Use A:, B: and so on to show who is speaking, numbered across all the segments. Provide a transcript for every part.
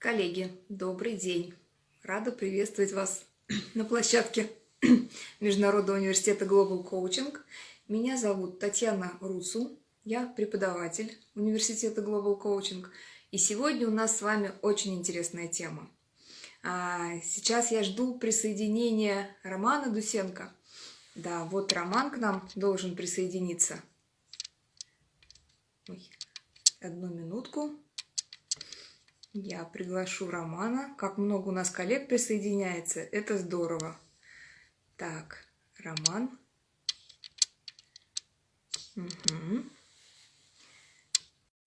A: Коллеги, добрый день! Рада приветствовать вас на площадке Международного университета Global Coaching. Меня зовут Татьяна Руцу, я преподаватель университета Global Coaching. И сегодня у нас с вами очень интересная тема. А, сейчас я жду присоединения Романа Дусенко. Да, вот Роман к нам должен присоединиться. Ой, одну минутку. Я приглашу Романа. Как много у нас коллег присоединяется, это здорово. Так, Роман. Угу.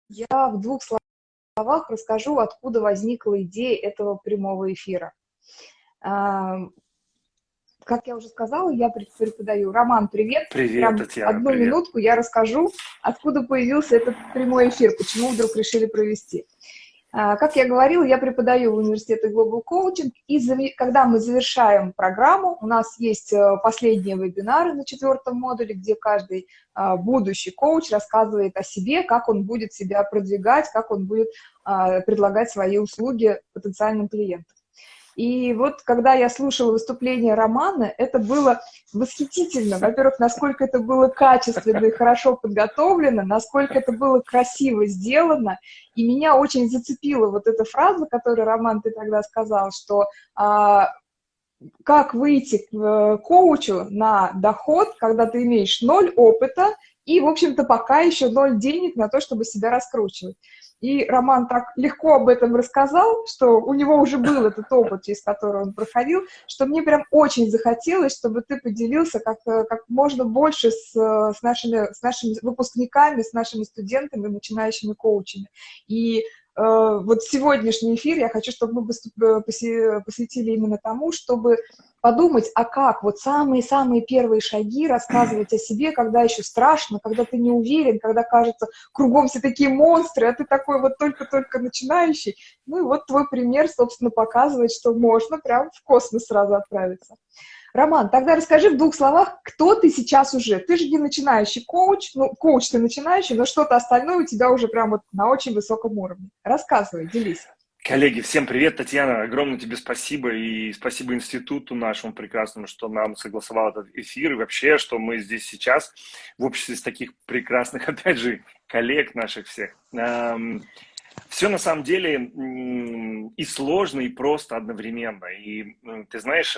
A: Я в двух словах расскажу, откуда возникла идея этого прямого эфира. А, как я уже сказала, я преподаю. Роман, привет.
B: Привет, Ром, Татьяна.
A: Одну
B: привет.
A: минутку я расскажу, откуда появился этот прямой эфир, почему вдруг решили провести. А, как я говорила, я преподаю в университете Global Coaching, и когда мы завершаем программу, у нас есть э, последние вебинары на четвертом модуле, где каждый а, будущий коуч рассказывает о себе, как он будет себя продвигать, как он будет а, предлагать свои услуги потенциальным клиентам. И вот когда я слушала выступление Романа, это было восхитительно. Во-первых, насколько это было качественно и хорошо подготовлено, насколько это было красиво сделано. И меня очень зацепила вот эта фраза, которую, Роман, ты тогда сказал, что а, как выйти к э, коучу на доход, когда ты имеешь ноль опыта и, в общем-то, пока еще ноль денег на то, чтобы себя раскручивать. И Роман так легко об этом рассказал, что у него уже был этот опыт, через который он проходил, что мне прям очень захотелось, чтобы ты поделился как, как можно больше с, с, нашими, с нашими выпускниками, с нашими студентами, начинающими коучами. И э, вот сегодняшний эфир я хочу, чтобы мы э, посвятили именно тому, чтобы подумать, а как вот самые-самые первые шаги рассказывать о себе, когда еще страшно, когда ты не уверен, когда кажется, кругом все такие монстры, а ты такой вот только-только начинающий. Ну и вот твой пример, собственно, показывает, что можно прям в космос сразу отправиться. Роман, тогда расскажи в двух словах, кто ты сейчас уже. Ты же не начинающий коуч, ну, коуч ты начинающий, но что-то остальное у тебя уже прям вот на очень высоком уровне. Рассказывай, делись.
B: Коллеги, всем привет, Татьяна, огромное тебе спасибо и спасибо институту нашему прекрасному, что нам согласовал этот эфир и вообще, что мы здесь сейчас в обществе с таких прекрасных, опять же, коллег наших всех. Все на самом деле и сложно, и просто одновременно. И ты знаешь,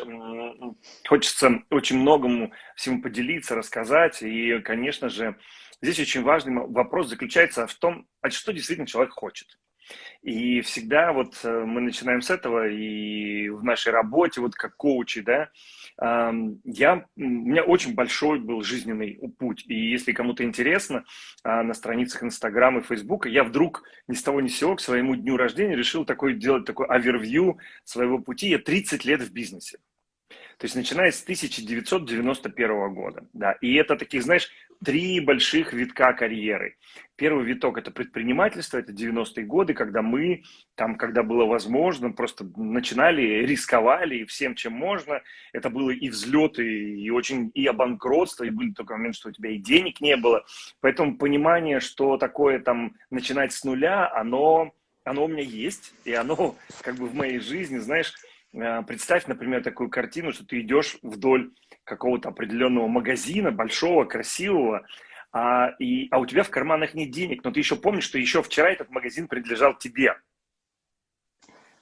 B: хочется очень многому всему поделиться, рассказать. И, конечно же, здесь очень важный вопрос заключается в том, а что действительно человек хочет. И всегда вот э, мы начинаем с этого, и в нашей работе, вот как коучи, да, я, у меня очень большой был жизненный путь. И если кому-то интересно, а, на страницах Инстаграма и Фейсбука, я вдруг ни с того ни с сего к своему дню рождения решил такой, делать такой овервью своего пути. Я 30 лет в бизнесе. То есть начиная с 1991 года. Да. И это таких, знаешь, три больших витка карьеры. Первый виток – это предпринимательство, это 90-е годы, когда мы, там, когда было возможно, просто начинали, рисковали всем, чем можно. Это было и взлеты, и очень и обанкротство, и были только момент, что у тебя и денег не было. Поэтому понимание, что такое там начинать с нуля, оно, оно у меня есть, и оно как бы в моей жизни, знаешь, э, представь, например, такую картину, что ты идешь вдоль какого-то определенного магазина, большого, красивого, а, и, а у тебя в карманах нет денег, но ты еще помнишь, что еще вчера этот магазин принадлежал тебе.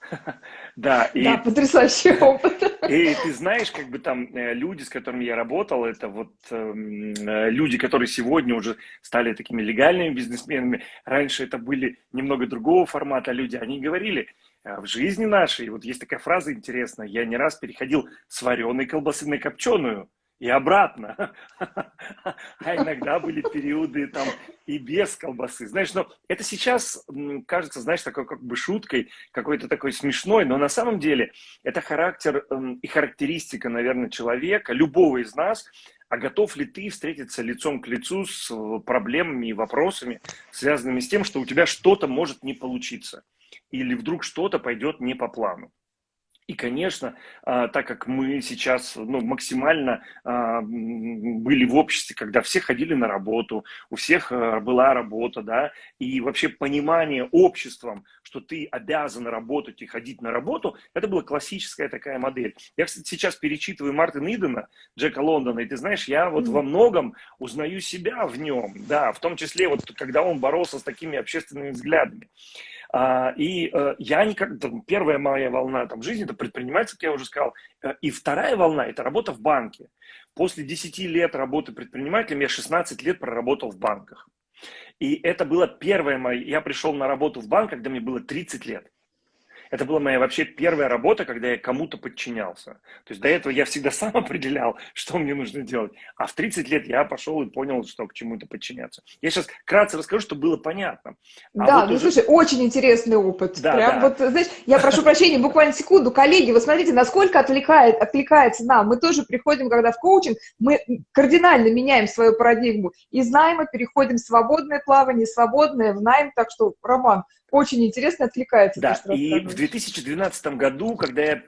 A: Да, и, да, потрясающий опыт.
B: И ты знаешь, как бы там э, люди, с которыми я работал, это вот эм, э, люди, которые сегодня уже стали такими легальными бизнесменами. Раньше это были немного другого формата люди. Они говорили, «Э, в жизни нашей, вот есть такая фраза интересная, я не раз переходил с вареной колбасы на копченую и обратно. А иногда были периоды там и без колбасы. Знаешь, но это сейчас кажется, знаешь, такой как бы шуткой, какой-то такой смешной, но на самом деле это характер эм, и характеристика, наверное, человека, любого из нас, а готов ли ты встретиться лицом к лицу с э, проблемами и вопросами, связанными с тем, что у тебя что-то может не получиться, или вдруг что-то пойдет не по плану. И, конечно, а, так как мы сейчас ну, максимально а, были в обществе, когда все ходили на работу, у всех а, была работа, да, и вообще понимание обществом, что ты обязан работать и ходить на работу, это была классическая такая модель. Я, кстати, сейчас перечитываю Мартина Идена, Джека Лондона, и ты знаешь, я вот во многом узнаю себя в нем, да, в том числе вот когда он боролся с такими общественными взглядами. А, и э, я никак, там, первая моя волна там, жизни, это предпринимательство, как я уже сказал, э, и вторая волна – это работа в банке. После 10 лет работы предпринимателем я 16 лет проработал в банках. И это было первое мое, я пришел на работу в банк, когда мне было 30 лет. Это была моя вообще первая работа, когда я кому-то подчинялся. То есть до этого я всегда сам определял, что мне нужно делать. А в 30 лет я пошел и понял, что к чему-то подчиняться. Я сейчас кратко расскажу, чтобы было понятно.
A: А да, вот ну уже... слушай, очень интересный опыт. Да, Прям да. вот, знаешь, я прошу прощения, буквально секунду. Коллеги, вы смотрите, насколько отвлекает, отвлекается нам. Мы тоже приходим, когда в коучинг, мы кардинально меняем свою парадигму. Из найма переходим в свободное плавание, свободное в найм. Так что, Роман, очень интересно отвлекается.
B: Да, то, и в 2012 году, когда я...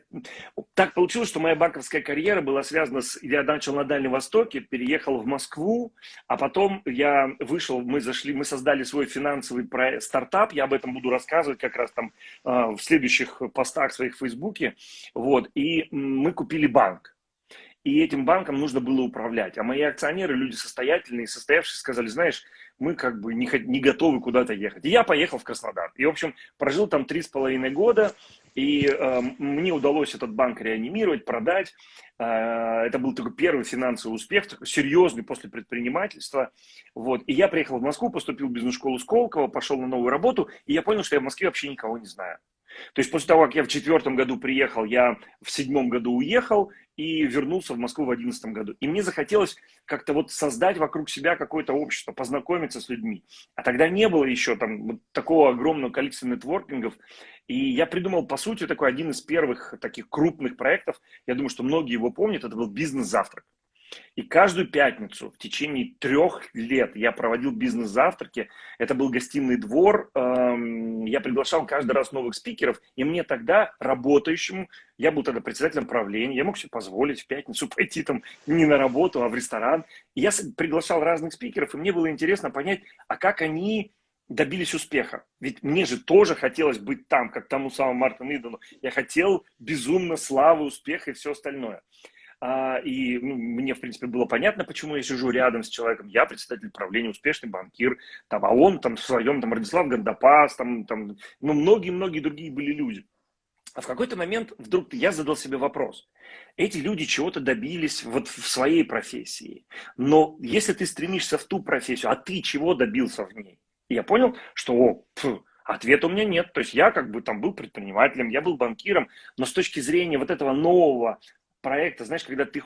B: Так получилось, что моя банковская карьера была связана с... Я начал на Дальнем Востоке, переехал в Москву, а потом я вышел, мы зашли, мы создали свой финансовый проект, стартап, я об этом буду рассказывать как раз там э, в следующих постах своих в Фейсбуке, вот, и мы купили банк. И этим банком нужно было управлять. А мои акционеры, люди состоятельные, состоявшие, сказали, знаешь, мы как бы не, не готовы куда-то ехать. И я поехал в Краснодар. И, в общем, прожил там три с половиной года, и э, мне удалось этот банк реанимировать, продать. Э, это был такой первый финансовый успех, такой серьезный после предпринимательства. Вот. И я приехал в Москву, поступил в бизнес-школу Сколково, пошел на новую работу, и я понял, что я в Москве вообще никого не знаю. То есть после того, как я в четвертом году приехал, я в седьмом году уехал, и вернулся в Москву в 2011 году. И мне захотелось как-то вот создать вокруг себя какое-то общество, познакомиться с людьми. А тогда не было еще там вот такого огромного количества нетворкингов. И я придумал, по сути, такой один из первых таких крупных проектов. Я думаю, что многие его помнят. Это был бизнес-завтрак. И каждую пятницу в течение трех лет я проводил бизнес-завтраки. Это был гостиный двор. Эм, я приглашал каждый раз новых спикеров. И мне тогда, работающему, я был тогда председателем правления, я мог себе позволить в пятницу пойти там не на работу, а в ресторан. И я приглашал разных спикеров, и мне было интересно понять, а как они добились успеха. Ведь мне же тоже хотелось быть там, как тому самому Мартину Идону. Я хотел безумно славы, успеха и все остальное. А, и ну, мне, в принципе, было понятно, почему я сижу рядом с человеком. Я председатель правления, успешный банкир, там, а он там в своем, там, Радислав Гандапас, там, там, ну, многие-многие другие были люди. А в какой-то момент вдруг я задал себе вопрос. Эти люди чего-то добились вот в своей профессии. Но если ты стремишься в ту профессию, а ты чего добился в ней? И я понял, что о, пф, ответа у меня нет. То есть я как бы там был предпринимателем, я был банкиром, но с точки зрения вот этого нового проекта, знаешь, когда ты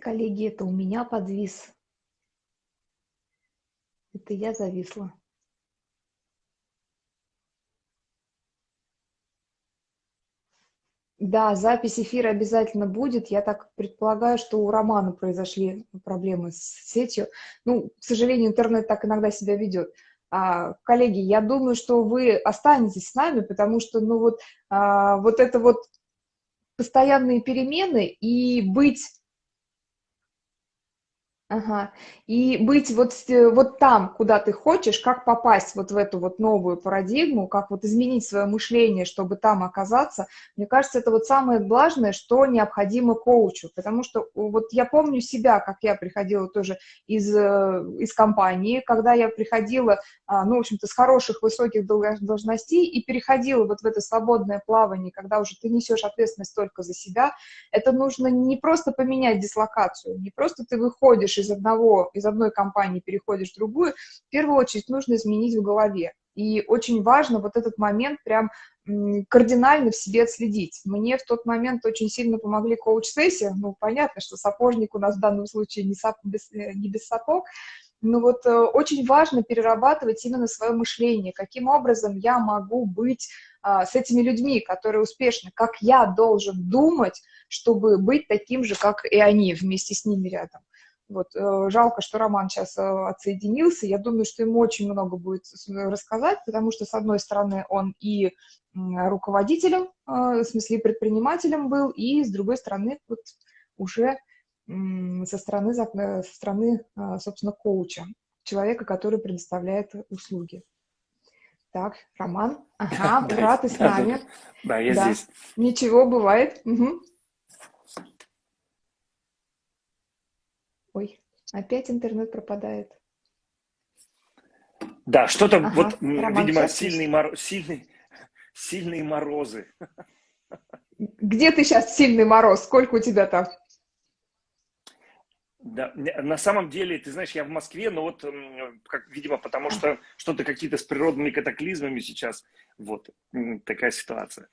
A: Коллеги, это у меня подвис. Это я зависла. Да, запись эфира обязательно будет. Я так предполагаю, что у Романа произошли проблемы с сетью. Ну, к сожалению, интернет так иногда себя ведет. А, коллеги, я думаю, что вы останетесь с нами, потому что, ну, вот, а, вот это вот постоянные перемены и быть Ага. И быть вот, вот там, куда ты хочешь, как попасть вот в эту вот новую парадигму, как вот изменить свое мышление, чтобы там оказаться, мне кажется, это вот самое важное, что необходимо коучу, потому что вот я помню себя, как я приходила тоже из, э, из компании, когда я приходила, а, ну, в общем-то, с хороших высоких должностей и переходила вот в это свободное плавание, когда уже ты несешь ответственность только за себя, это нужно не просто поменять дислокацию, не просто ты выходишь из одного, из одной компании переходишь в другую, в первую очередь нужно изменить в голове. И очень важно вот этот момент прям кардинально в себе отследить. Мне в тот момент очень сильно помогли коуч-сессии. Ну, понятно, что сапожник у нас в данном случае не, сап, без, э, не без сапог. но вот э, очень важно перерабатывать именно свое мышление, каким образом я могу быть а, с этими людьми, которые успешны, как я должен думать, чтобы быть таким же, как и они, вместе с ними рядом. Вот, э, жалко, что Роман сейчас э, отсоединился. Я думаю, что ему очень много будет рассказать, потому что, с одной стороны, он и руководителем, э, в смысле, предпринимателем был, и, с другой стороны, вот уже со стороны, со стороны, собственно, коуча, человека, который предоставляет услуги. Так, Роман, ага, ура, ты с нами.
B: Да, я здесь.
A: Ничего, бывает. Ой, опять интернет пропадает.
B: Да, что-то ага, вот, Роман, видимо, сильный мороз, сильный, сильные морозы.
A: Где ты сейчас сильный мороз? Сколько у тебя там?
B: Да, на самом деле, ты знаешь, я в Москве, но вот, как, видимо, потому что что-то какие-то с природными катаклизмами сейчас, вот такая ситуация.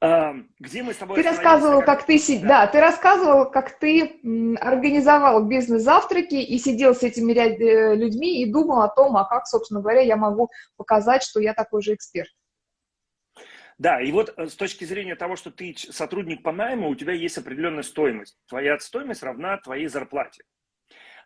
A: Где мы с тобой... Ты рассказывал, как, как ты... Да. да, ты рассказывал, как ты организовал бизнес-завтраки и сидел с этими э, людьми и думал о том, а как, собственно говоря, я могу показать, что я такой же эксперт.
B: Да, и вот э, с точки зрения того, что ты сотрудник по найму, у тебя есть определенная стоимость. Твоя стоимость равна твоей зарплате.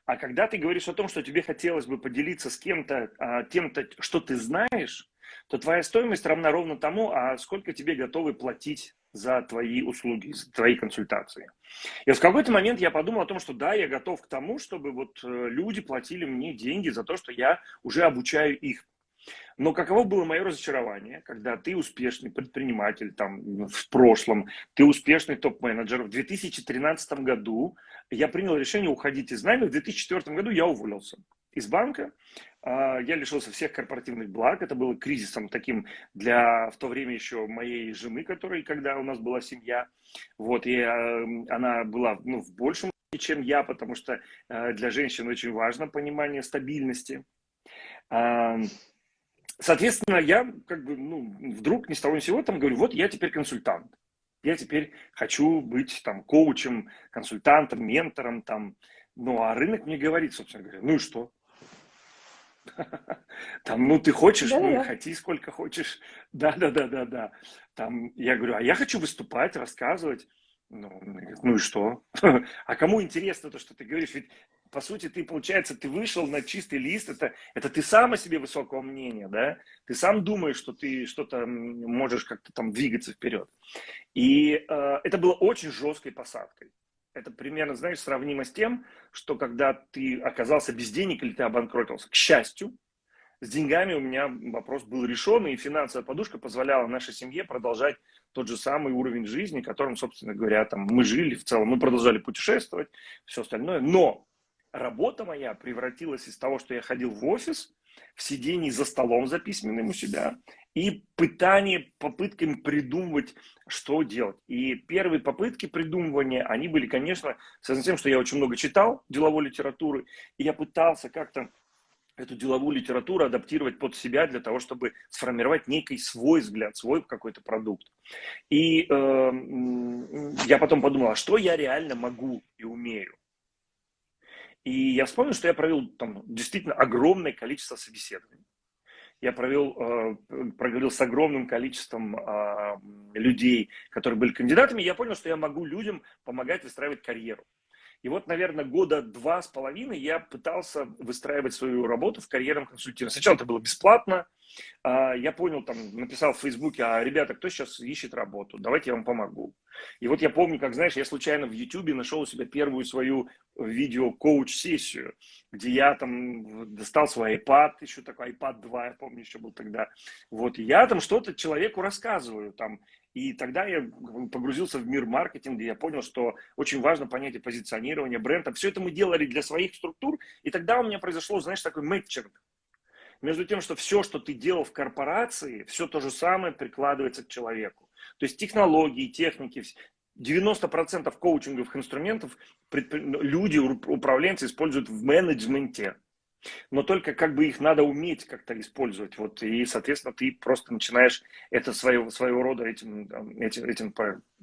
B: А когда ты говоришь о том, что тебе хотелось бы поделиться с кем-то а, тем-то, что ты знаешь, то твоя стоимость равна ровно тому, а сколько тебе готовы платить за твои услуги, за твои консультации. И в какой-то момент я подумал о том, что да, я готов к тому, чтобы вот э, люди платили мне деньги за то, что я уже обучаю их. Но каково было мое разочарование, когда ты успешный предприниматель там в прошлом, ты успешный топ-менеджер. В 2013 году я принял решение уходить из найма, в 2004 году я уволился из банка. А, я лишился всех корпоративных благ. Это было кризисом таким для в то время еще моей жены, которой, когда у нас была семья. Вот, и а, она была ну, в большем, чем я, потому что а, для женщин очень важно понимание стабильности. Соответственно, я как бы, ну, вдруг ни с того ни с сего там говорю, вот я теперь консультант. Я теперь хочу быть там коучем, консультантом, ментором там. Ну, а рынок мне говорит, собственно говоря, ну и что? Там, ну, ты хочешь, да, ну, да. хоти сколько хочешь. Да, да, да, да, да. Там, я говорю, а я хочу выступать, рассказывать. Ну, ну и что? А кому интересно то, что ты говоришь? Ведь, по сути, ты, получается, ты вышел на чистый лист, это, это ты сам о себе высокого мнения, да? Ты сам думаешь, что ты что-то можешь как-то там двигаться вперед. И э, это было очень жесткой посадкой это примерно, знаешь, сравнимо с тем, что когда ты оказался без денег или ты обанкротился. К счастью, с деньгами у меня вопрос был решен, и финансовая подушка позволяла нашей семье продолжать тот же самый уровень жизни, которым, собственно говоря, там мы жили в целом. Мы продолжали путешествовать, все остальное. Но работа моя превратилась из того, что я ходил в офис, в сидении за столом за письменным у себя, и пытание, попытками придумывать, что делать. И первые попытки придумывания, они были, конечно, связаны с тем, что я очень много читал деловой литературы, и я пытался как-то эту деловую литературу адаптировать под себя для того, чтобы сформировать некий свой взгляд, свой какой-то продукт. И э, я потом подумал, а что я реально могу и умею? И я вспомнил, что я провел там действительно огромное количество собеседований я провел, э, проговорил с огромным количеством а, людей, которые были кандидатами, я понял, что я могу людям помогать выстраивать карьеру. И вот, наверное, года два с половиной я пытался выстраивать свою работу в карьерном консультировании. Сначала это было бесплатно. А, я понял, там, написал в Фейсбуке, а, ребята, кто сейчас ищет работу? Давайте я вам помогу. И вот я помню, как, знаешь, я случайно в Ютубе нашел у себя первую свою видео-коуч-сессию, где я там достал свой iPad, еще такой iPad 2, я помню, еще был тогда. Вот, и я там что-то человеку рассказываю, там, и тогда я погрузился в мир маркетинга, я понял, что очень важно понятие позиционирования бренда. Все это мы делали для своих структур, и тогда у меня произошло, знаешь, такой мэтчинг между тем, что все, что ты делал в корпорации, все то же самое прикладывается к человеку. То есть технологии, техники, 90% коучинговых инструментов люди, управленцы используют в менеджменте. Но только как бы их надо уметь как-то использовать. Вот, и, соответственно, ты просто начинаешь это своего, своего рода этим, этим, этим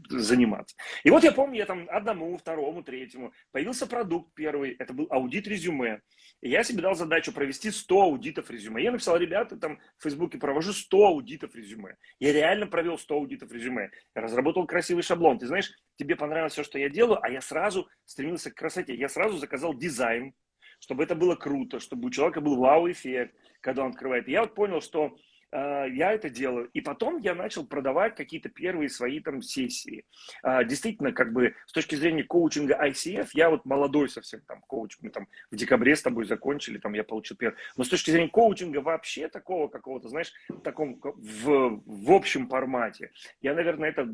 B: заниматься. И вот я помню, я там одному, второму, третьему, появился продукт первый, это был аудит резюме. И я себе дал задачу провести 100 аудитов резюме. Я написал, ребята, там в Фейсбуке провожу 100 аудитов резюме. Я реально провел 100 аудитов резюме. Я разработал красивый шаблон. Ты знаешь, тебе понравилось все, что я делаю, а я сразу стремился к красоте. Я сразу заказал дизайн, чтобы это было круто, чтобы у человека был вау-эффект, когда он открывает. И я вот понял, что я это делаю. И потом я начал продавать какие-то первые свои там сессии. А, действительно, как бы с точки зрения коучинга ICF, я вот молодой совсем там коуч, мы там в декабре с тобой закончили, там я получил первый. Но с точки зрения коучинга вообще такого какого-то, знаешь, в таком, в, в общем формате, я, наверное, это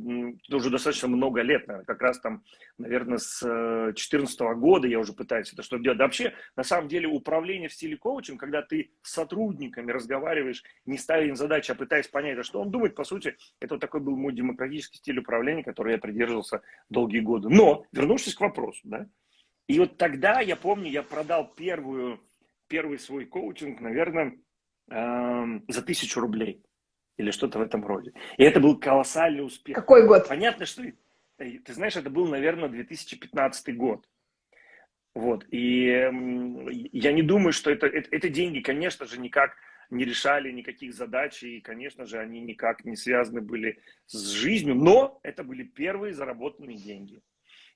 B: уже достаточно много лет, наверное, как раз там, наверное, с 2014 э, года я уже пытаюсь это что делать. Да вообще, на самом деле, управление в стиле коучинга, когда ты с сотрудниками разговариваешь, не ставишь им задачи, а пытаясь понять, а что он думает, по сути, это вот такой был мой демократический стиль управления, который я придерживался долгие годы. Но, вернувшись к вопросу, да, и вот тогда, я помню, я продал первую, первый свой коучинг, наверное, э, за тысячу рублей или что-то в этом роде. И это был колоссальный успех.
A: Какой год?
B: Понятно, что... Ты знаешь, это был, наверное, 2015 год. Вот. И я не думаю, что это, это, это деньги, конечно же, никак не решали никаких задач, и, конечно же, они никак не связаны были с жизнью, но это были первые заработанные деньги.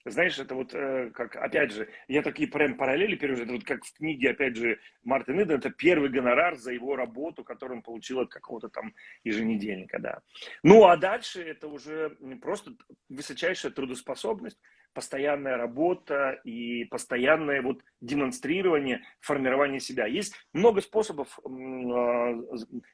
B: Знаешь, это вот э, как, опять же, я такие прям параллели перевожу, это вот как в книге, опять же, Мартин Иден, это первый гонорар за его работу, который он получил от какого-то там еженедельника, да. Ну, а дальше это уже просто высочайшая трудоспособность, постоянная работа и постоянное вот демонстрирование, формирование себя. Есть много способов а,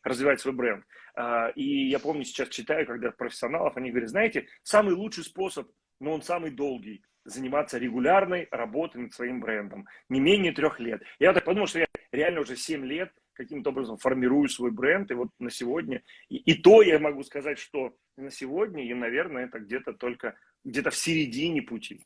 B: развивать свой бренд. А, и я помню, сейчас читаю, когда профессионалов, они говорят, знаете, самый лучший способ, но он самый долгий, заниматься регулярной работой над своим брендом. Не менее трех лет. Я так подумал, что я реально уже 7 лет каким-то образом формирую свой бренд, и вот на сегодня, и, и то я могу сказать, что на сегодня, и, наверное, это где-то только, где-то в середине пути.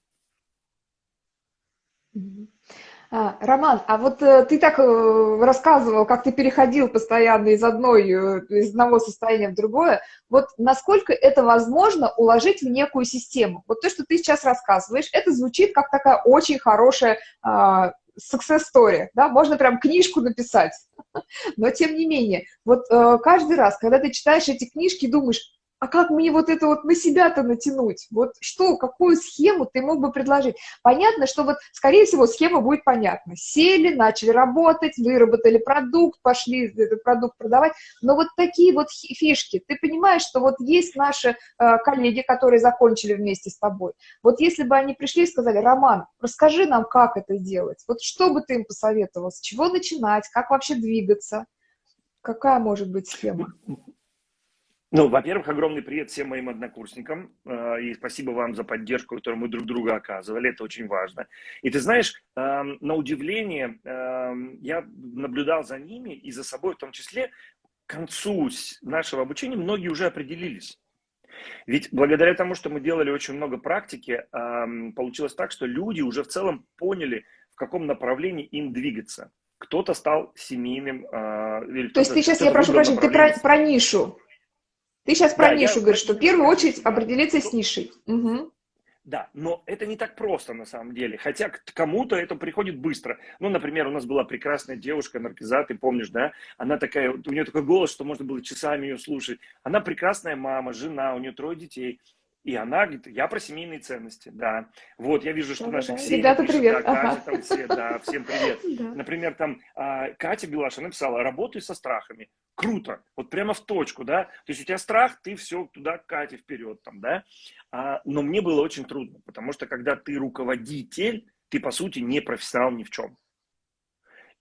A: А, Роман, а вот э, ты так э, рассказывал, как ты переходил постоянно из, одной, э, из одного состояния в другое. Вот насколько это возможно уложить в некую систему? Вот то, что ты сейчас рассказываешь, это звучит как такая очень хорошая а, success story, да, можно прям книжку написать. Но тем не менее, вот э, каждый раз, когда ты читаешь эти книжки, думаешь, а как мне вот это вот на себя-то натянуть? Вот что, какую схему ты мог бы предложить? Понятно, что вот, скорее всего, схема будет понятна. Сели, начали работать, выработали продукт, пошли этот продукт продавать. Но вот такие вот фишки, ты понимаешь, что вот есть наши э, коллеги, которые закончили вместе с тобой. Вот если бы они пришли и сказали, Роман, расскажи нам, как это делать. Вот что бы ты им посоветовал, с чего начинать, как вообще двигаться? Какая может быть схема?
B: Ну, во-первых, огромный привет всем моим однокурсникам. Э, и спасибо вам за поддержку, которую мы друг друга оказывали. Это очень важно. И ты знаешь, эм, на удивление, эм, я наблюдал за ними и за собой в том числе. К концу нашего обучения многие уже определились. Ведь благодаря тому, что мы делали очень много практики, эм, получилось так, что люди уже в целом поняли, в каком направлении им двигаться. Кто-то стал семейным.
A: Э, То есть ты сейчас, я прошу прощения, ты про, про нишу. Ты сейчас про да, нишу говоришь, что в первую очередь определиться с нишей. Угу.
B: Да, но это не так просто на самом деле. Хотя кому-то это приходит быстро. Ну, например, у нас была прекрасная девушка, Наркиза, ты помнишь, да? Она такая, у нее такой голос, что можно было часами ее слушать. Она прекрасная мама, жена, у нее трое детей. И она говорит, я про семейные ценности, да. Вот, я вижу, что да, наши да. Ксения
A: Ребята, пишет, привет.
B: Да, ага. Катя там все, да, всем привет. Да. Например, там а, Катя Белаша написала, работай со страхами. Круто, вот прямо в точку, да. То есть у тебя страх, ты все туда, Катя, вперед там, да. А, но мне было очень трудно, потому что когда ты руководитель, ты, по сути, не профессионал ни в чем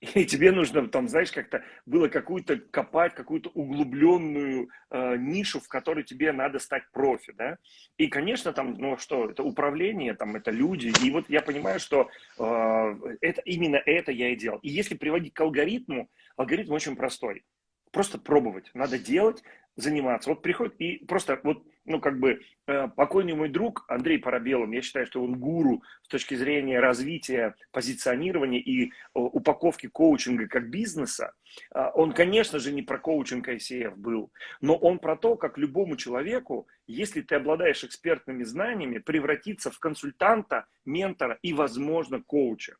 B: и тебе нужно там, знаешь, как-то было какую-то копать, какую-то углубленную э, нишу, в которой тебе надо стать профи, да. И, конечно, там, ну что, это управление, там, это люди. И вот я понимаю, что э, это именно это я и делал. И если приводить к алгоритму, алгоритм очень простой. Просто пробовать. Надо делать, заниматься. Вот приходит и просто вот ну, как бы, э, покойный мой друг Андрей Парабелов, я считаю, что он гуру с точки зрения развития, позиционирования и упаковки коучинга как бизнеса. А, он, конечно же, не про коучинг ICF был, но он про то, как любому человеку, если ты обладаешь экспертными знаниями, превратиться в консультанта, ментора и, возможно, коуча.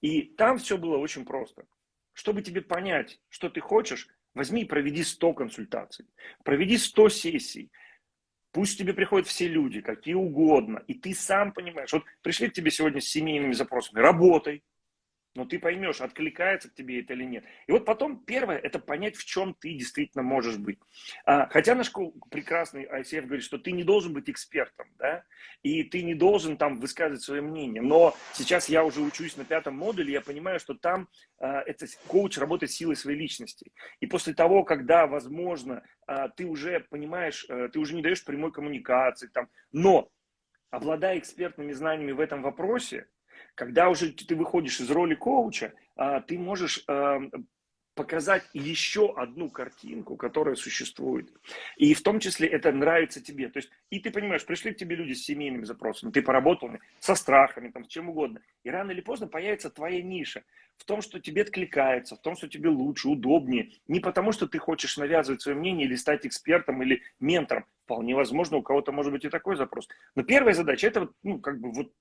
B: И там все было очень просто. Чтобы тебе понять, что ты хочешь, возьми и проведи 100 консультаций, проведи 100 сессий. Пусть тебе приходят все люди, какие угодно, и ты сам понимаешь. Вот пришли к тебе сегодня с семейными запросами, работай, но ты поймешь, откликается к тебе это или нет. И вот потом первое, это понять, в чем ты действительно можешь быть. А, хотя наш прекрасный ICF говорит, что ты не должен быть экспертом, да, и ты не должен там высказывать свое мнение. Но сейчас я уже учусь на пятом модуле, я понимаю, что там а, это коуч работает силой своей личности. И после того, когда, возможно, а, ты уже понимаешь, а, ты уже не даешь прямой коммуникации, там, но обладая экспертными знаниями в этом вопросе, когда уже ты выходишь из роли коуча, а, ты можешь а, показать еще одну картинку, которая существует. И в том числе это нравится тебе. То есть, и ты понимаешь, пришли к тебе люди с семейными запросами, ты поработал со страхами, там, с чем угодно. И рано или поздно появится твоя ниша в том, что тебе откликается, в том, что тебе лучше, удобнее. Не потому, что ты хочешь навязывать свое мнение или стать экспертом или ментором. Вполне возможно, у кого-то может быть и такой запрос. Но первая задача, это вот, ну, как бы вот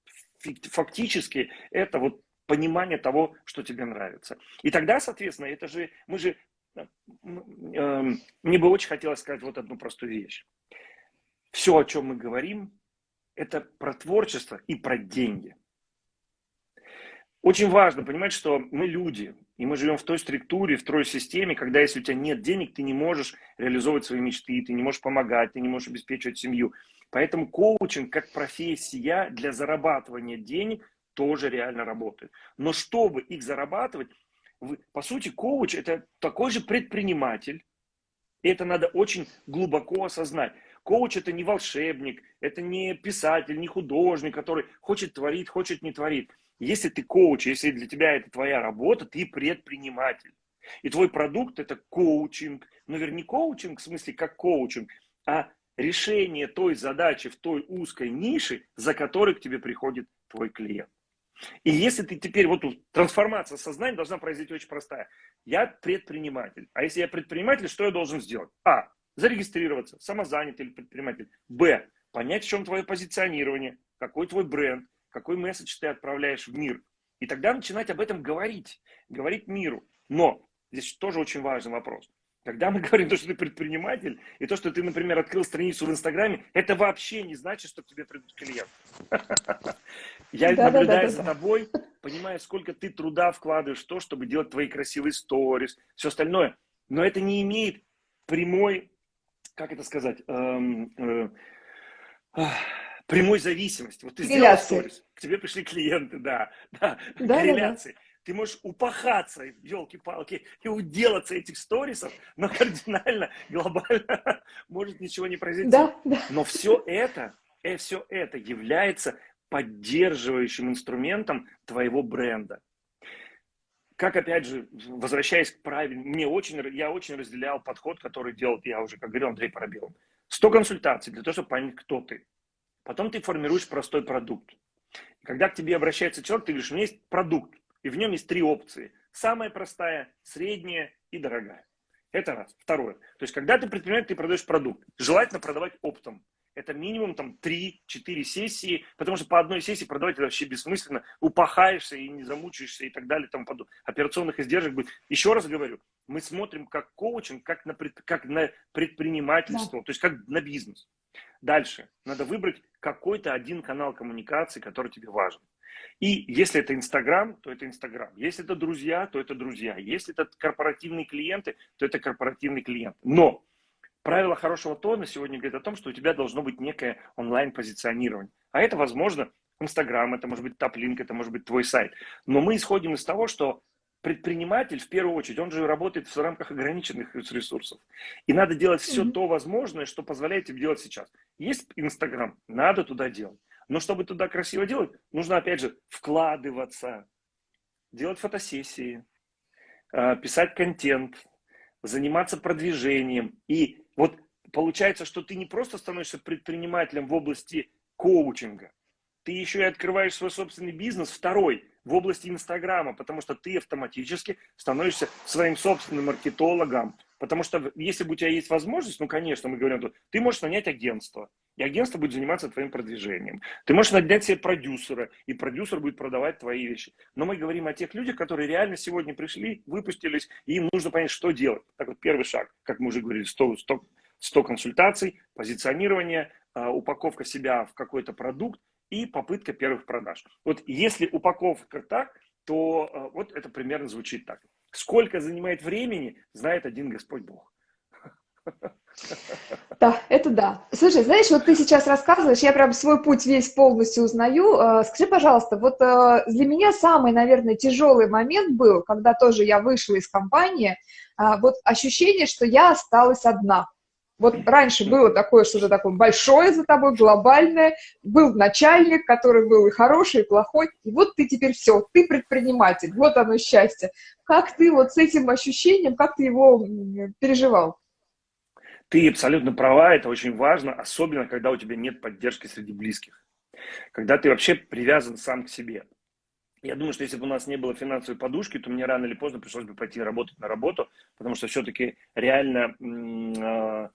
B: фактически это вот понимание того, что тебе нравится. И тогда, соответственно, это же, мы же, э, эм, мне бы очень хотелось сказать вот одну простую вещь. Все, о чем мы говорим, это про творчество и про деньги. Очень важно понимать, что мы люди, и мы живем в той структуре, в той системе, когда если у тебя нет денег, ты не можешь реализовывать свои мечты, ты не можешь помогать, ты не можешь обеспечивать семью. Поэтому коучинг как профессия для зарабатывания денег тоже реально работает. Но чтобы их зарабатывать, по сути, коуч – это такой же предприниматель, и это надо очень глубоко осознать. Коуч – это не волшебник, это не писатель, не художник, который хочет творить, хочет не творить. Если ты коуч, если для тебя это твоя работа, ты предприниматель. И твой продукт – это коучинг. Но вернее, коучинг в смысле как коучинг, а решение той задачи в той узкой нише, за которой к тебе приходит твой клиент. И если ты теперь, вот трансформация сознания должна произойти очень простая. Я предприниматель. А если я предприниматель, что я должен сделать? А. Зарегистрироваться, самозанятый или предприниматель. Б. Понять, в чем твое позиционирование, какой твой бренд, какой месседж ты отправляешь в мир. И тогда начинать об этом говорить, говорить миру. Но здесь тоже очень важный вопрос. Когда мы говорим то, что ты предприниматель, и то, что ты, например, открыл страницу в Инстаграме, это вообще не значит, что к тебе придут клиенты. Я наблюдаю за тобой, понимаю, сколько ты труда вкладываешь в то, чтобы делать твои красивые сторис, все остальное. Но это не имеет прямой, как это сказать, эм, э, прямой зависимости. Вот ты сделал сторис, к тебе пришли клиенты, да, да, да корреляции ты можешь упахаться, елки-палки, и уделаться этих сторисов, но кардинально, глобально может ничего не произойти. Да, да. Но все это, э, все это является поддерживающим инструментом твоего бренда. Как, опять же, возвращаясь к правильному, мне очень, я очень разделял подход, который делал, я уже, как говорил, Андрей Парабелов. 100 консультаций для того, чтобы понять, кто ты. Потом ты формируешь простой продукт. И когда к тебе обращается человек, ты говоришь, у меня есть продукт, и в нем есть три опции. Самая простая, средняя и дорогая. Это раз. Второе. То есть, когда ты предприниматель, ты продаешь продукт. Желательно продавать оптом. Это минимум там 3-4 сессии, потому что по одной сессии продавать это вообще бессмысленно. Упахаешься и не замучаешься и так далее. Там подобное. Операционных издержек будет. Еще раз говорю, мы смотрим как коучинг, как на, пред, как на предпринимательство, да. то есть как на бизнес. Дальше. Надо выбрать какой-то один канал коммуникации, который тебе важен. И если это Инстаграм, то это Инстаграм. Если это друзья, то это друзья. Если это корпоративные клиенты, то это корпоративный клиент. Но правило хорошего тона сегодня говорит о том, что у тебя должно быть некое онлайн-позиционирование. А это, возможно, Инстаграм, это может быть топлинк, это может быть твой сайт. Но мы исходим из того, что предприниматель, в первую очередь, он же работает в рамках ограниченных ресурсов. И надо делать все mm-hmm. то возможное, что позволяет тебе делать сейчас. Есть Инстаграм, надо туда делать. Но чтобы туда красиво делать, нужно, опять же, вкладываться, делать фотосессии, а, писать контент, заниматься продвижением. И вот получается, что ты не просто становишься предпринимателем в области коучинга, ты еще и открываешь свой собственный бизнес, второй, в области Инстаграма, потому что ты автоматически становишься своим собственным маркетологом. Потому что если бы у тебя есть возможность, ну, конечно, мы говорим, ты можешь нанять агентство, и агентство будет заниматься твоим продвижением. Ты можешь нанять себе продюсера, и продюсер будет продавать твои вещи. Но мы говорим о тех людях, которые реально сегодня пришли, выпустились, и им нужно понять, что делать. Так вот, первый шаг, как мы уже говорили, 100, 100, 100 консультаций, позиционирование, а, упаковка себя в какой-то продукт, и попытка первых продаж. Вот если упаковка так, то э, вот это примерно звучит так. Сколько занимает времени, знает один Господь Бог.
A: Да, это да. Слушай, знаешь, вот ты сейчас рассказываешь, я прям свой путь весь полностью узнаю. Э, скажи, пожалуйста, вот э, для меня самый, наверное, тяжелый момент был, когда тоже я вышла из компании, вот ощущение, что я осталась одна. Вот раньше было такое что-то такое большое за тобой, глобальное, был начальник, который был и хороший, и плохой, и вот ты теперь все, ты предприниматель, вот оно счастье. Как ты вот с этим ощущением, как ты его переживал?
B: Ты абсолютно права, это очень важно, особенно когда у тебя нет поддержки среди близких. Когда ты вообще привязан сам к себе. Я думаю, что если бы у нас не было финансовой подушки, то мне рано или поздно пришлось бы пойти работать на работу, потому что все-таки реально а,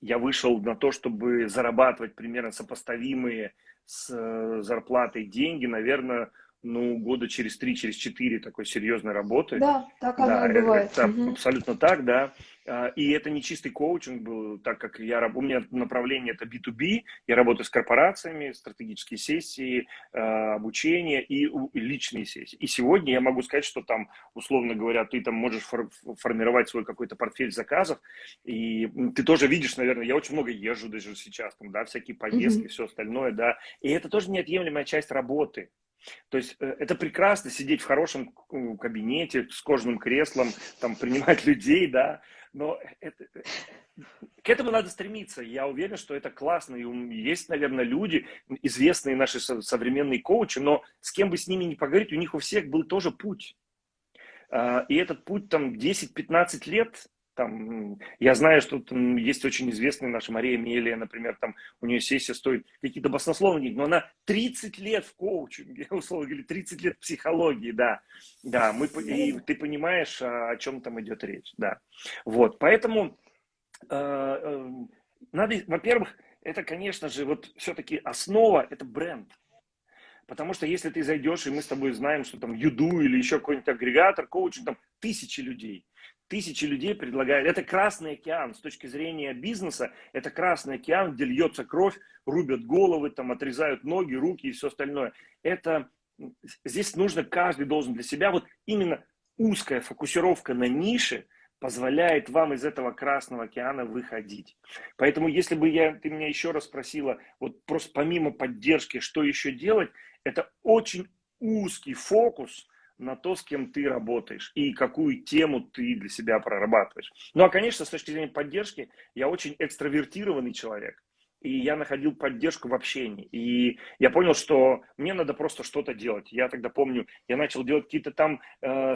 B: я вышел на то, чтобы зарабатывать примерно сопоставимые с э, зарплатой деньги, наверное, ну, года через три, через четыре такой серьезной работы.
A: Да, так оно да, и бывает.
B: Это угу. абсолютно так, да. А, и это не чистый коучинг был, так как я, у меня направление это B2B, я работаю с корпорациями, стратегические сессии, а, обучение и личные сессии. И сегодня я могу сказать, что там, условно говоря, ты там можешь формировать свой какой-то портфель заказов, и ты тоже видишь, наверное, я очень много езжу даже сейчас, там, да, всякие поездки, mm-hmm. все остальное, да, и это тоже неотъемлемая часть работы. То есть э, это прекрасно сидеть в хорошем кабинете с кожаным креслом, там принимать людей, да, но это, э, к этому надо стремиться. Я уверен, что это классно. И есть, наверное, люди, известные наши современные коучи, но с кем бы с ними не поговорить, у них у всех был тоже путь. А, и этот путь там 10-15 лет, там, я знаю, что там есть очень известная наша Мария Мелия, например, там у нее сессия стоит какие-то баснословные но она 30 лет в коучинге, условно говоря, 30 лет в психологии, да, да, мы, и ты понимаешь, о чем там идет речь, да, вот, поэтому э, э, надо, во-первых, это, конечно же, вот все-таки основа, это бренд, Потому что если ты зайдешь, и мы с тобой знаем, что там Юду или еще какой-нибудь агрегатор, коучинг, там тысячи людей тысячи людей предлагают. Это Красный океан с точки зрения бизнеса. Это Красный океан, где льется кровь, рубят головы, там отрезают ноги, руки и все остальное. Это здесь нужно, каждый должен для себя, вот именно узкая фокусировка на нише позволяет вам из этого Красного океана выходить. Поэтому, если бы я, ты меня еще раз спросила, вот просто помимо поддержки, что еще делать, это очень узкий фокус – на то, с кем ты работаешь и какую тему ты для себя прорабатываешь. Ну, а, конечно, с точки зрения поддержки, я очень экстравертированный человек и я находил поддержку в общении. И я понял, что мне надо просто что-то делать. Я тогда помню, я начал делать какие-то там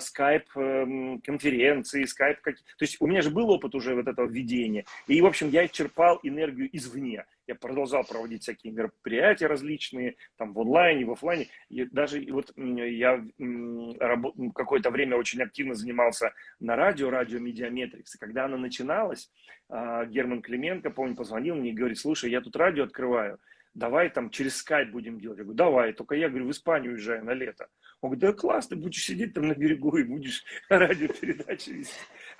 B: скайп-конференции, э, скайп... То есть у меня же был опыт уже вот этого введения. И, в общем, я черпал энергию извне. Я продолжал проводить всякие мероприятия различные, там в онлайне, в офлайне. И даже вот я какое-то время очень активно занимался на радио, радио Mediametrics. И когда она начиналась, а, Герман Клименко, помню, позвонил мне и говорит, слушай, я тут радио открываю, давай там через скайп будем делать. Я говорю, давай, только я, говорю, в Испанию уезжаю на лето. Он говорит, да класс, ты будешь сидеть там на берегу и будешь радиопередачи вести.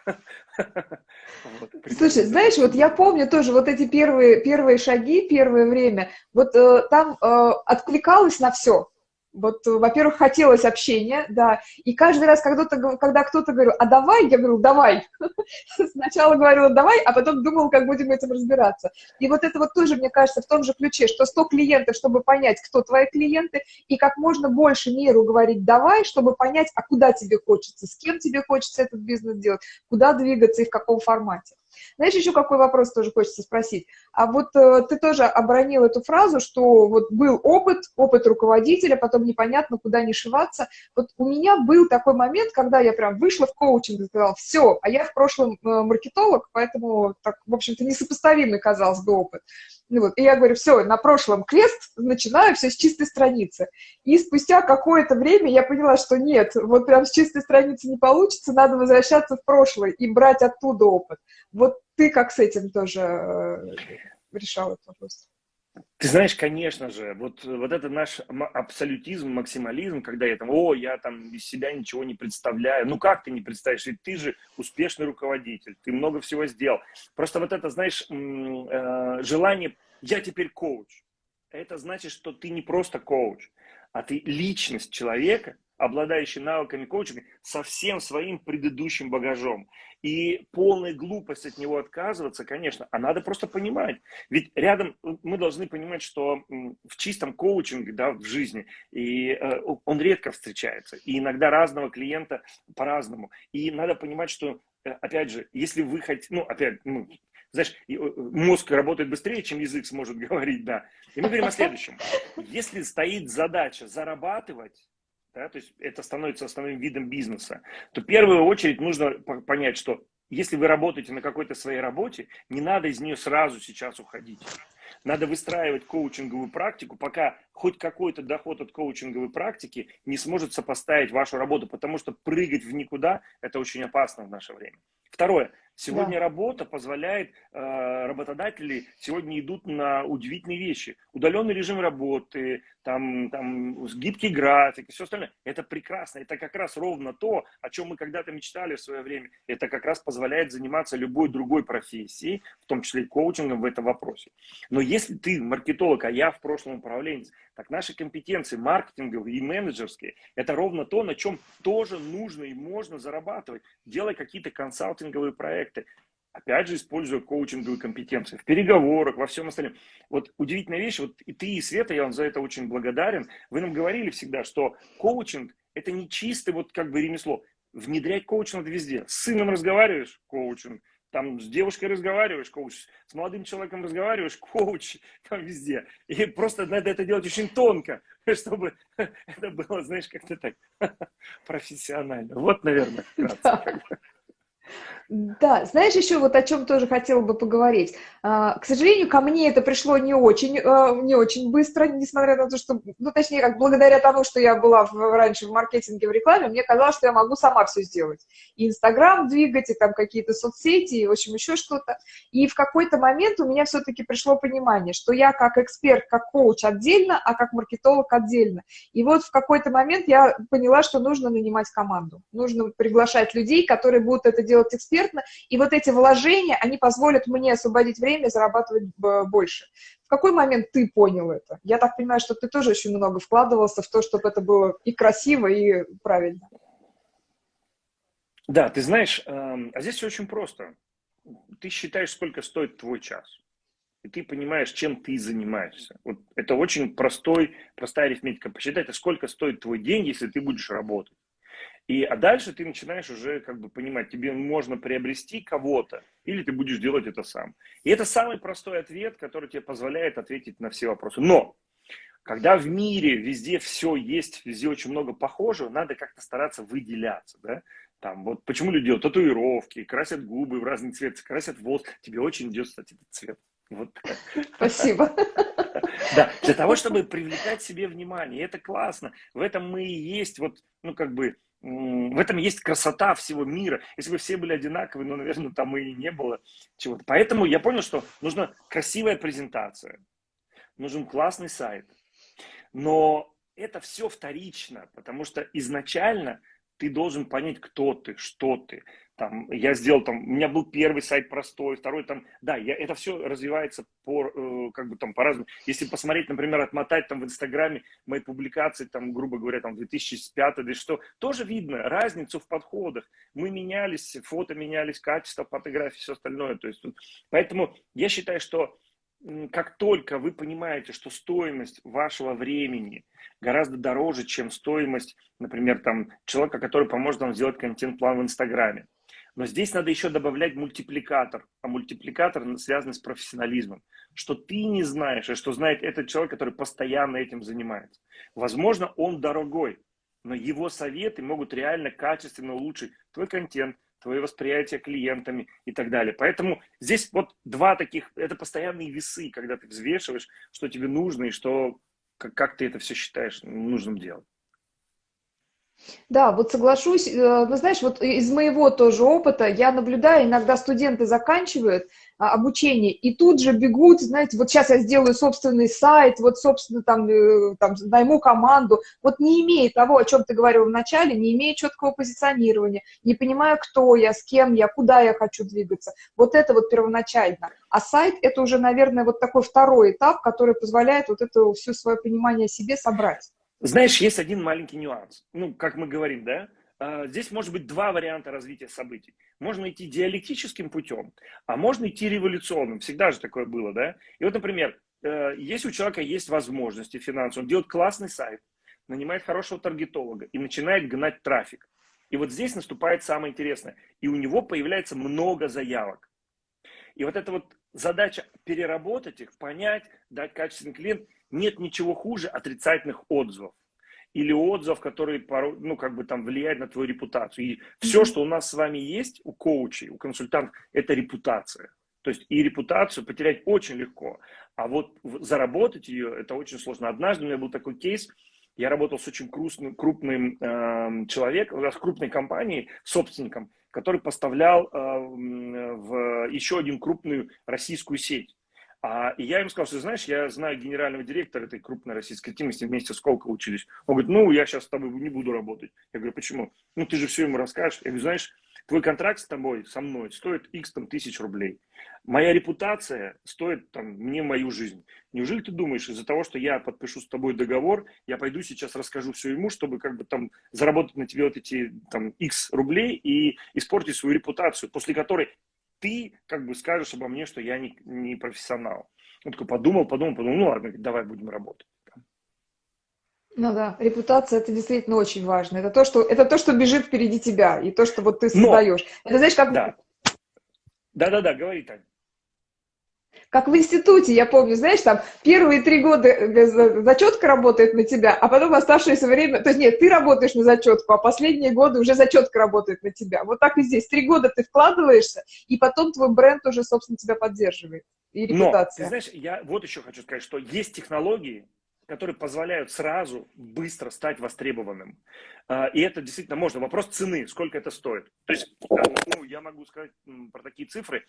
A: Слушай, знаешь, вот я помню тоже вот эти первые, первые шаги, первое время, вот э, там э, откликалось на все. Вот, во-первых, хотелось общения, да, и каждый раз, когда кто-то, когда кто-то говорил, а давай, я говорю, давай. Сначала говорила, давай, а потом думал, как будем этим разбираться. И вот это вот тоже, мне кажется, в том же ключе, что 100 клиентов, чтобы понять, кто твои клиенты, и как можно больше миру говорить давай, чтобы понять, а куда тебе хочется, с кем тебе хочется этот бизнес делать, куда двигаться и в каком формате. Знаешь, еще какой вопрос тоже хочется спросить? А вот э, ты тоже оборонил эту фразу, что вот был опыт, опыт руководителя, потом непонятно, куда не шиваться. Вот у меня был такой момент, когда я прям вышла в коучинг и сказала, все, а я в прошлом э, маркетолог, поэтому, так, в общем-то, несопоставимый казалось бы опыт. Ну вот, и я говорю, все, на прошлом квест, начинаю все с чистой страницы. И спустя какое-то время я поняла, что нет, вот прям с чистой страницы не получится, надо возвращаться в прошлое и брать оттуда опыт. Вот ты как с этим тоже э, решал этот вопрос?
B: Ты знаешь, конечно же, вот, вот это наш абсолютизм, максимализм, когда я там, о, я там из себя ничего не представляю. Ну как ты не представишь? Ведь ты же успешный руководитель, ты много всего сделал. Просто вот это, знаешь, э, желание, я теперь коуч. Это значит, что ты не просто коуч, а ты личность человека, обладающий навыками коучинга со всем своим предыдущим багажом. И полная глупость от него отказываться, конечно, а надо просто понимать. Ведь рядом мы должны понимать, что в чистом коучинге, да, в жизни, и э, он редко встречается. И иногда разного клиента по-разному. И надо понимать, что, э, опять же, если вы хотите, ну, опять, ну, знаешь, э, мозг работает быстрее, чем язык сможет говорить, да. И мы говорим о следующем. Если стоит задача зарабатывать, да, то есть это становится основным видом бизнеса, то в первую очередь нужно понять, что если вы работаете на какой-то своей работе, не надо из нее сразу сейчас уходить. Надо выстраивать коучинговую практику, пока хоть какой-то доход от коучинговой практики не сможет сопоставить вашу работу, потому что прыгать в никуда – это очень опасно в наше время. Второе. Сегодня да. работа позволяет, э, работодатели сегодня идут на удивительные вещи. Удаленный режим работы, там, там гибкий график и все остальное. Это прекрасно. Это как раз ровно то, о чем мы когда-то мечтали в свое время. Это как раз позволяет заниматься любой другой профессией, в том числе и коучингом в этом вопросе. Но если ты маркетолог, а я в прошлом управленец, так наши компетенции маркетинговые и менеджерские, это ровно то, на чем тоже нужно и можно зарабатывать. Делай какие-то консалтинговые проекты, опять же, используя коучинговые компетенции в переговорах, во всем остальном. Вот удивительная вещь, вот и ты, и Света, я вам за это очень благодарен, вы нам говорили всегда, что коучинг – это не чистое вот как бы ремесло. Внедрять коучинг надо везде. С сыном разговариваешь – коучинг, там с девушкой разговариваешь, коуч, с молодым человеком разговариваешь, коуч, там везде. И просто надо это делать очень тонко, чтобы это было, знаешь, как-то так профессионально. Вот, наверное, вкратце.
A: Да, знаешь, еще вот о чем тоже хотела бы поговорить. А, к сожалению, ко мне это пришло не очень, а, не очень быстро, несмотря на то, что, ну, точнее, как благодаря тому, что я была в, раньше в маркетинге, в рекламе, мне казалось, что я могу сама все сделать. И Инстаграм двигать, и там какие-то соцсети, и, в общем, еще что-то. И в какой-то момент у меня все-таки пришло понимание, что я как эксперт, как коуч отдельно, а как маркетолог отдельно. И вот в какой-то момент я поняла, что нужно нанимать команду. Нужно приглашать людей, которые будут это делать экспертно, экспертно, и вот эти вложения, они позволят мне освободить время и зарабатывать больше. В какой момент ты понял это? Я так понимаю, что ты тоже очень много вкладывался в то, чтобы это было и красиво, и правильно.
B: Да, ты знаешь, эм, а здесь все очень просто. Ты считаешь, сколько стоит твой час. И ты понимаешь, чем ты занимаешься. Вот это очень простой, простая арифметика. Посчитать, а сколько стоит твой день, если ты будешь работать. И, а дальше ты начинаешь уже как бы понимать, тебе можно приобрести кого-то, или ты будешь делать это сам. И это самый простой ответ, который тебе позволяет ответить на все вопросы. Но, когда в мире везде все есть, везде очень много похожего, надо как-то стараться выделяться, да? Там, вот почему люди делают татуировки, красят губы в разный цвет, красят волос. Тебе очень идет, кстати, этот цвет. Вот.
A: Спасибо.
B: Да, для того, чтобы привлекать себе внимание. Это классно. В этом мы и есть, вот, ну, как бы, в этом есть красота всего мира. Если бы все были одинаковые, ну, наверное, там и не было чего-то. Поэтому я понял, что нужна красивая презентация, нужен классный сайт. Но это все вторично, потому что изначально ты должен понять, кто ты, что ты. Там, я сделал там, у меня был первый сайт простой, второй там, да, я, это все развивается по, э, как бы там по-разному. Если посмотреть, например, отмотать там в Инстаграме мои публикации, там, грубо говоря, там 2005 или что, тоже видно разницу в подходах. Мы менялись, фото менялись, качество фотографий, все остальное. То есть, поэтому я считаю, что как только вы понимаете, что стоимость вашего времени гораздо дороже, чем стоимость, например, там, человека, который поможет вам сделать контент-план в Инстаграме, Но здесь надо еще добавлять мультипликатор. А мультипликатор связан с профессионализмом. Что ты не знаешь, и что знает этот человек, который постоянно этим занимается. Возможно, он дорогой, но его советы могут реально качественно улучшить твой контент, твое восприятие клиентами и так далее. Поэтому здесь вот два таких, это постоянные весы, когда ты взвешиваешь, что тебе нужно и что, как, как ты это все считаешь нужным делать.
A: Да, вот соглашусь. Э, ну, знаешь, вот из моего тоже опыта я наблюдаю, иногда студенты заканчивают а, обучение и тут же бегут, знаете, вот сейчас я сделаю собственный сайт, вот, собственно, там, э, там найму команду. Вот не имея того, о чем ты говорил в начале, не имея четкого позиционирования, не понимая, кто я, с кем я, куда я хочу двигаться. Вот это вот первоначально. А сайт – это уже, наверное, вот такой второй этап, который позволяет вот это все свое понимание о себе собрать.
B: Знаешь, есть один маленький нюанс. Ну, как мы говорим, да? А, здесь может быть два варианта развития событий. Можно идти диалектическим путем, а можно идти революционным. Всегда же такое было, да? И вот, например, э, если у человека есть возможности финансовые, он делает классный сайт, нанимает хорошего таргетолога и начинает гнать трафик. И вот здесь наступает самое интересное. И у него появляется много заявок. И вот эта вот задача переработать их, понять, дать качественный клиент – нет ничего хуже отрицательных отзывов или отзывов, которые, ну, как бы там влияют на твою репутацию. И все, что у нас с вами есть, у коучей, у консультантов, это репутация. То есть и репутацию потерять очень легко, а вот заработать ее, это очень сложно. Однажды у меня был такой кейс, я работал с очень крупным, крупным э, человеком, с крупной компанией, собственником, который поставлял э, в еще один крупную российскую сеть. А, я им сказал, что, знаешь, я знаю генерального директора этой крупной российской вместе с Колко учились. Он говорит, ну, я сейчас с тобой не буду работать. Я говорю, почему? Ну, ты же все ему расскажешь. Я говорю, знаешь, твой контракт с тобой, со мной, стоит x там, тысяч рублей. Моя репутация стоит там, мне мою жизнь. Неужели ты думаешь, из-за того, что я подпишу с тобой договор, я пойду сейчас расскажу все ему, чтобы как бы там заработать на тебе вот эти там x рублей и испортить свою репутацию, после которой ты как бы скажешь обо мне, что я не, не профессионал. Он такой подумал, подумал, подумал, ну ладно, давай будем работать.
A: Ну да, репутация это действительно очень важно. Это то, что, это то, что бежит впереди тебя, и то, что вот ты создаешь. Но, это знаешь, как...
B: Да. Да-да-да, говори, Таня.
A: Как в институте, я помню, знаешь, там первые три года э, зачетка работает на тебя, а потом оставшееся время, то есть нет, ты работаешь на зачетку, а последние годы уже зачетка работает на тебя. Вот так и здесь. Три года ты вкладываешься, и потом твой бренд уже, собственно, тебя поддерживает. И репутация.
B: Но, ты знаешь, я вот еще хочу сказать, что есть технологии, которые позволяют сразу быстро стать востребованным. А, и это действительно можно. Вопрос цены, сколько это стоит. То есть, ну, я могу сказать про такие цифры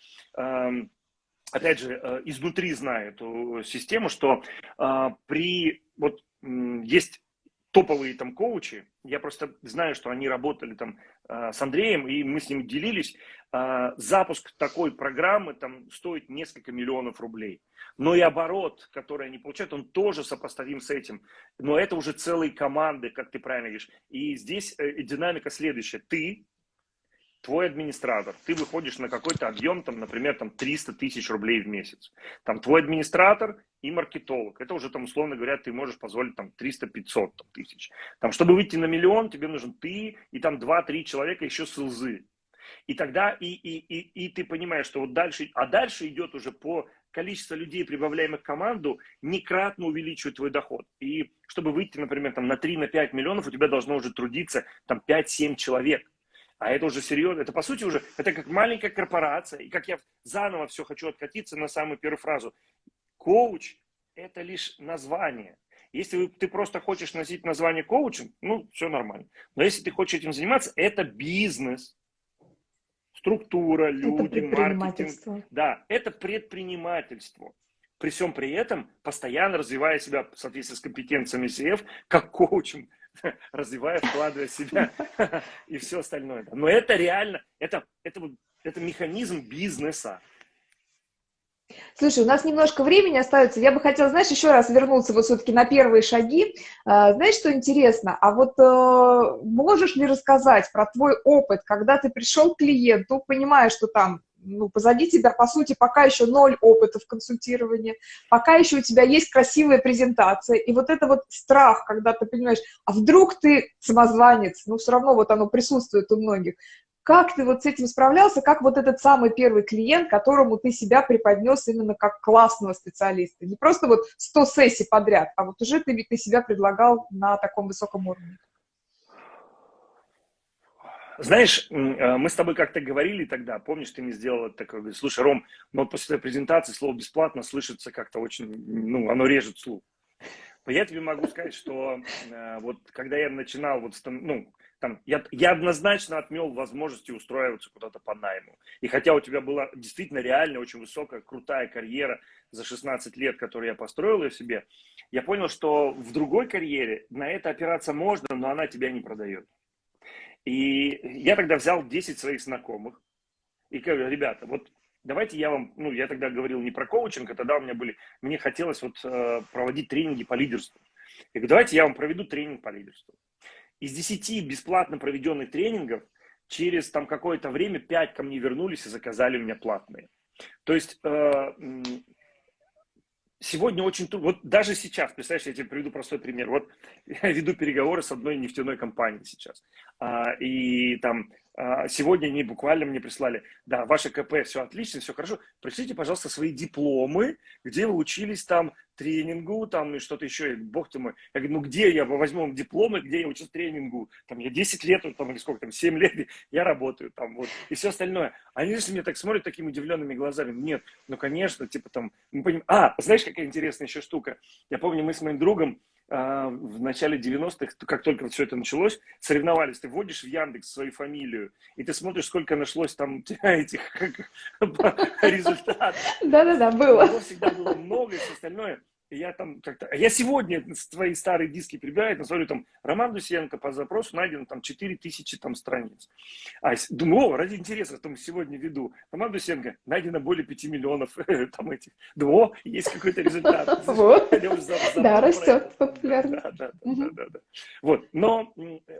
B: опять же, э, изнутри знаю эту систему, что э, при, вот есть топовые там коучи, я просто знаю, что они работали там э, с Андреем, и мы с ним делились, запуск такой программы там стоит несколько миллионов рублей. Но и оборот, который они получают, он тоже сопоставим с этим. Но это уже целые команды, как ты правильно говоришь. И здесь динамика следующая. Ты твой администратор, ты выходишь на какой-то объем, там, например, там 300 тысяч рублей в месяц. Там твой администратор и маркетолог. Это уже там, условно говоря, ты можешь позволить там 300-500 тысяч. Там, чтобы выйти на миллион, тебе нужен ты и там 2-3 человека еще с лзы. И тогда и, и, и, и ты понимаешь, что вот дальше, а дальше идет уже по количеству людей, прибавляемых в команду, некратно увеличивает твой доход. И чтобы выйти, например, там, на 3-5 на миллионов, у тебя должно уже трудиться там 5-7 человек. А это уже серьезно, это по сути уже, это как маленькая корпорация. И как я заново все хочу откатиться на самую первую фразу. Коуч – это лишь название. Если ты просто хочешь носить название коучем, ну, все нормально. Но если ты хочешь этим заниматься, это бизнес. Структура, люди, маркетинг. Да, это предпринимательство. При всем при этом, постоянно развивая себя в соответствии с компетенциями CF, как коучем, развивая, вкладывая себя и все остальное. Но это реально, это, это, это механизм бизнеса.
A: Слушай, у нас немножко времени остается. Я бы хотела, знаешь, еще раз вернуться вот все-таки на первые шаги. А, знаешь, что интересно? А вот э, можешь ли рассказать про твой опыт, когда ты пришел к клиенту, понимая, что там ну, позади тебя, по сути, пока еще ноль опыта в консультировании, пока еще у тебя есть красивая презентация, и вот это вот страх, когда ты понимаешь, а вдруг ты самозванец, ну, все равно вот оно присутствует у многих. как ты вот с этим справлялся, как вот этот самый первый клиент, которому ты себя преподнес именно как классного специалиста? Не просто вот 100 сессий подряд, а вот уже ты, ты себя предлагал на таком высоком уровне.
B: Знаешь, э, мы с тобой как-то говорили тогда, помнишь, ты мне сделал такое, говоришь, слушай, Ром, но после твоей презентации слово «бесплатно» слышится как-то очень, ну, оно режет слух. Я тебе могу сказать, что э, вот когда я начинал, вот, ну, там, я, я однозначно отмел возможности устраиваться куда-то по найму. И хотя у тебя была действительно реально очень высокая, крутая карьера за 16 лет, которую я построил ее себе, я понял, что в другой карьере на это опираться можно, но она тебя не продает. И я тогда взял 10 своих знакомых и говорю, ребята, вот давайте я вам, ну, я тогда говорил не про коучинг, а тогда у меня были, мне хотелось вот э, проводить тренинги по лидерству. Я говорю, давайте я вам проведу тренинг по лидерству. Из 10 бесплатно проведенных тренингов через там какое-то время 5 ко мне вернулись и заказали у меня платные. То есть э, сегодня очень трудно, вот даже сейчас, представляешь, я тебе приведу простой пример. Вот я веду переговоры с одной нефтяной компанией сейчас. А, и там сегодня они буквально мне прислали, да, ваше КП, все отлично, все хорошо, пришлите, пожалуйста, свои дипломы, где вы учились там тренингу, там и что-то еще, бог ты мой. Я говорю, ну где я возьму дипломы, где я учусь тренингу? Там я 10 лет, там, или сколько там, 7 лет я работаю там, вот, и все остальное. Они же мне так смотрят такими удивленными глазами. Нет, ну конечно, типа там, мы понимаем. А, знаешь, какая интересная еще штука? Я помню, мы с моим другом а, в начале 90-х, как только все это началось, соревновались. Ты вводишь в Яндекс свою фамилию, и ты смотришь, сколько нашлось там этих результатов.
A: Да-да-да, было.
B: Всегда было много и все остальное я там как-то... Я сегодня свои старые диски прибираю, я смотрю, там, Роман Дусенко по запросу найдено там 4000 там страниц. А думаю, о, ради интереса, там сегодня веду. Роман Дусенко, найдено более 5 миллионов там этих. Думаю, о, есть какой-то результат.
A: Да, растет популярность.
B: Вот, но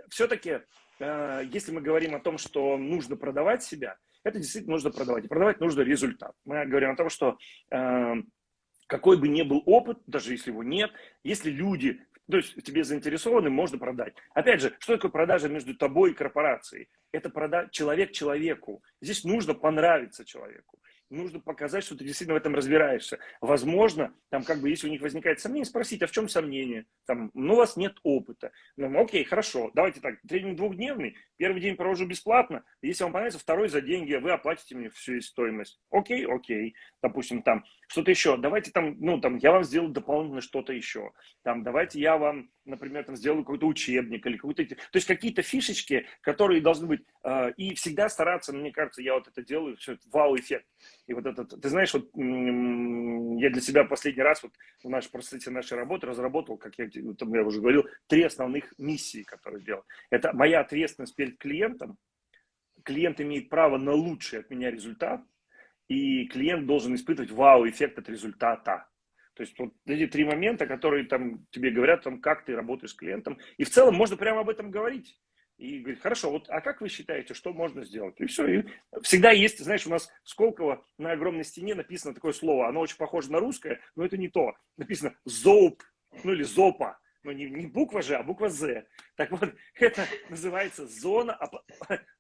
B: все-таки, э, если мы говорим о том, что нужно продавать себя, это действительно нужно продавать. И продавать нужно результат. Мы говорим о том, что э, какой бы ни был опыт, даже если его нет, если люди, то есть тебе заинтересованы, можно продать. Опять же, что такое продажа между тобой и корпорацией? Это прода человек человеку. Здесь нужно понравиться человеку нужно показать, что ты действительно в этом разбираешься. Возможно, там как бы, если у них возникает сомнение, спросить, а в чем сомнение? Там, ну, у вас нет опыта. Ну, окей, хорошо, давайте так, тренинг двухдневный, первый день провожу бесплатно, если вам понравится, второй за деньги, вы оплатите мне всю стоимость. Окей, окей, допустим, там, что-то еще, давайте там, ну, там, я вам сделаю дополнительно что-то еще, там, давайте я вам, например, там, сделаю какой-то учебник или какой-то, то есть какие-то фишечки, которые должны быть, э, и всегда стараться, мне кажется, я вот это делаю, все, вау-эффект. И вот этот, ты знаешь, вот я для себя последний раз вот в нашей, процессе нашей работы разработал, как я, там, я уже говорил, три основных миссии, которые делал. Это моя ответственность перед клиентом. Клиент имеет право на лучший от меня результат, и клиент должен испытывать вау-эффект от результата. То есть вот эти три момента, которые там тебе говорят, там, как ты работаешь с клиентом. И в целом можно прямо об этом говорить и говорит, хорошо, вот, а как вы считаете, что можно сделать? И все. И всегда есть, знаешь, у нас в Сколково на огромной стене написано такое слово, оно очень похоже на русское, но это не то. Написано «зоуп», ну или «зопа», но не, не буква же, а буква «з». Так вот, это называется зона,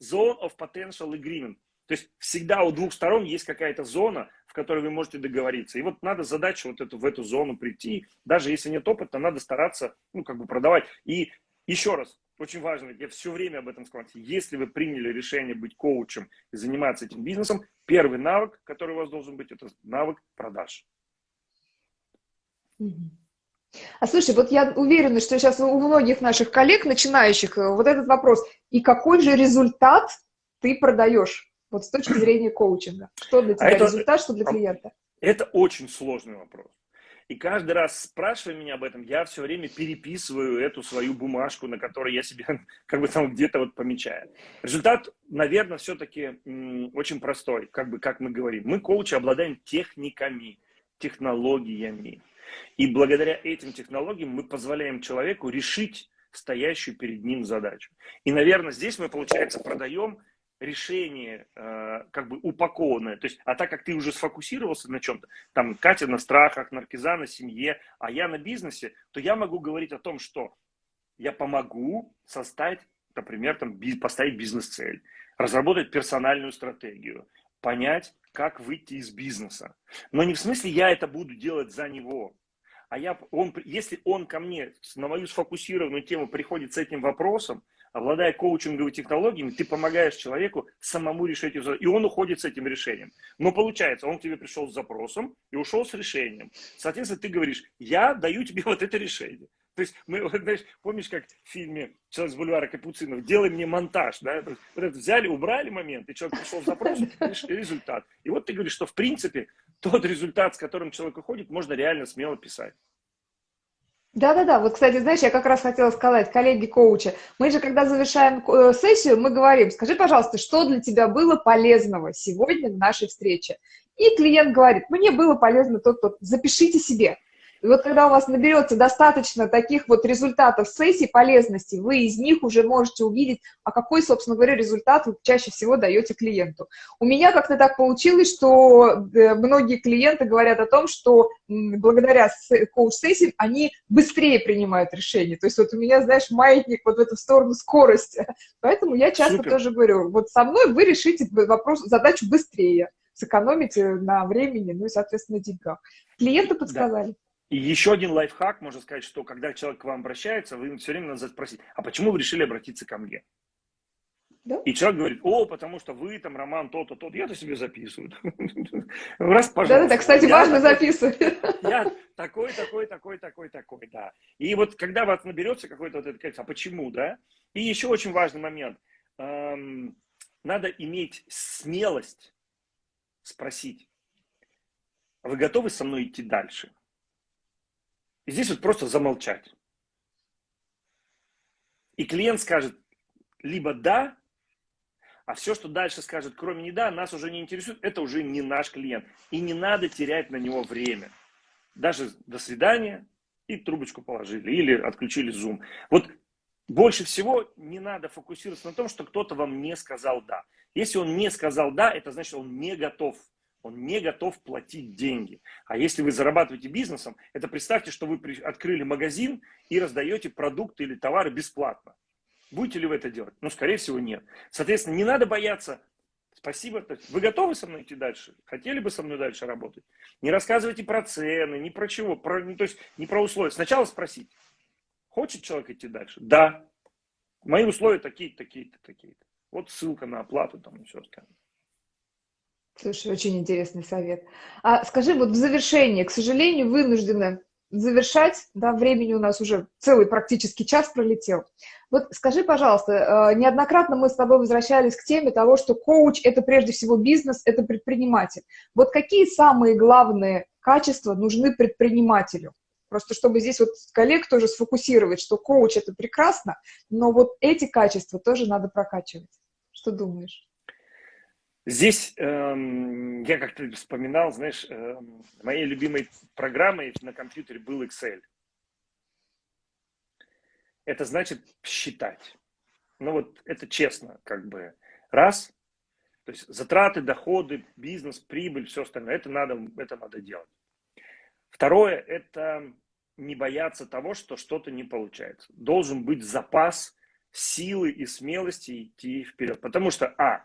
B: zone of potential agreement. То есть всегда у двух сторон есть какая-то зона, в которой вы можете договориться. И вот надо задачу вот эту, в эту зону прийти. Даже если нет опыта, надо стараться, ну, как бы продавать. И еще раз, очень важно, я все время об этом сказал, если вы приняли решение быть коучем и заниматься этим бизнесом, первый навык, который у вас должен быть, это навык продаж.
A: А слушай, вот я уверена, что сейчас у многих наших коллег, начинающих, э, вот этот вопрос, и какой же результат ты продаешь, вот с точки зрения коучинга? Что для а тебя а это, результат, что для клиента?
B: Это очень сложный вопрос. И каждый раз, спрашивая меня об этом, я все время переписываю эту свою бумажку, на которой я себе как бы там где-то вот помечаю. Результат, наверное, все-таки очень простой, как бы как мы говорим. Мы, коучи, обладаем техниками, технологиями. И благодаря этим технологиям мы позволяем человеку решить стоящую перед ним задачу. И, наверное, здесь мы, получается, продаем решение э, как бы упакованное. То есть, а так как ты уже сфокусировался на чем-то, там Катя на страхах, Наркиза на семье, а я на бизнесе, то я могу говорить о том, что я помогу составить например, там, поставить бизнес-цель, разработать персональную стратегию, понять, как выйти из бизнеса. Но не в смысле я это буду делать за него, а я, он, если он ко мне на мою сфокусированную тему приходит с этим вопросом, обладая коучинговыми технологиями, ты помогаешь человеку самому решить его и он уходит с этим решением. Но получается, он к тебе пришел с запросом и ушел с решением. Соответственно, ты говоришь, я даю тебе вот это решение. То есть, мы, знаешь, помнишь, как в фильме «Человек с бульвара Капуцинов» «Делай мне монтаж», да? Вот это взяли, убрали момент, и человек пришел с запросом, результат. И вот ты говоришь, что в принципе тот результат, с которым человек уходит, можно реально смело писать.
A: Да-да-да, вот, кстати, знаешь, я как раз хотела сказать, коллеги-коучи, мы же, когда завершаем э, сессию, мы говорим, скажи, пожалуйста, что для тебя было полезного сегодня в нашей встрече? И клиент говорит, мне было полезно то-то, запишите себе. И вот когда у вас наберется достаточно таких вот результатов сессий полезности, вы из них уже можете увидеть, а какой, собственно говоря, результат вы чаще всего даете клиенту. У меня как-то так получилось, что э, многие клиенты говорят о том, что благодаря коуч-сессиям они быстрее принимают решения. То есть вот у меня, знаешь, маятник вот в эту сторону скорости. Поэтому я часто Супер. тоже говорю, вот со мной вы решите вопрос, задачу быстрее сэкономите на времени, ну и, соответственно, деньгах. Клиенты подсказали. Да.
B: И еще один лайфхак, можно сказать, что когда человек к вам обращается, вы все время надо спросить, а почему вы решили обратиться ко мне? Да? И человек говорит, о, потому что вы там, Роман, то-то, то-то, я-то себе записываю. Раз, пожалуйста.
A: Да-да, кстати, важно записывать.
B: Я такой, такой, такой, такой, такой, да. И вот когда вас наберется какой-то вот этот, а почему, да? И еще очень важный момент. Надо иметь смелость спросить, вы готовы со мной идти дальше? И здесь вот просто замолчать. И клиент скажет либо да, а все, что дальше скажет, кроме не да, нас уже не интересует, это уже не наш клиент. И не надо терять на него время. Даже до свидания и трубочку положили или отключили Zoom. Вот больше всего не надо фокусироваться на том, что кто-то вам не сказал да. Если он не сказал да, это значит, он не готов он не готов платить деньги. А если вы зарабатываете бизнесом, это представьте, что вы открыли магазин и раздаете продукты или товары бесплатно. Будете ли вы это делать? Ну, скорее всего, нет. Соответственно, не надо бояться. Спасибо. Вы готовы со мной идти дальше? Хотели бы со мной дальше работать? Не рассказывайте про цены, ни про чего, про, ну, то есть не про условия. Сначала спросить, хочет человек идти дальше? Да. Мои условия такие-то, такие-то, такие-то. Вот ссылка на оплату там и все остальное.
A: Слушай, очень интересный совет. А скажи, вот в завершение, к сожалению, вынуждены завершать, да, времени у нас уже целый практически час пролетел. Вот скажи, пожалуйста, э, неоднократно мы с тобой возвращались к теме того, что коуч – это прежде всего бизнес, это предприниматель. Вот какие самые главные качества нужны предпринимателю? Просто чтобы здесь вот коллег тоже сфокусировать, что коуч – это прекрасно, но вот эти качества тоже надо прокачивать. Что думаешь?
B: Здесь эм, я как-то вспоминал, знаешь, эм, моей любимой программой на компьютере был Excel. Это значит считать. Ну вот это честно, как бы. Раз, то есть затраты, доходы, бизнес, прибыль, все остальное, это надо, это надо делать. Второе, это не бояться того, что что-то не получается. Должен быть запас силы и смелости идти вперед. Потому что, а,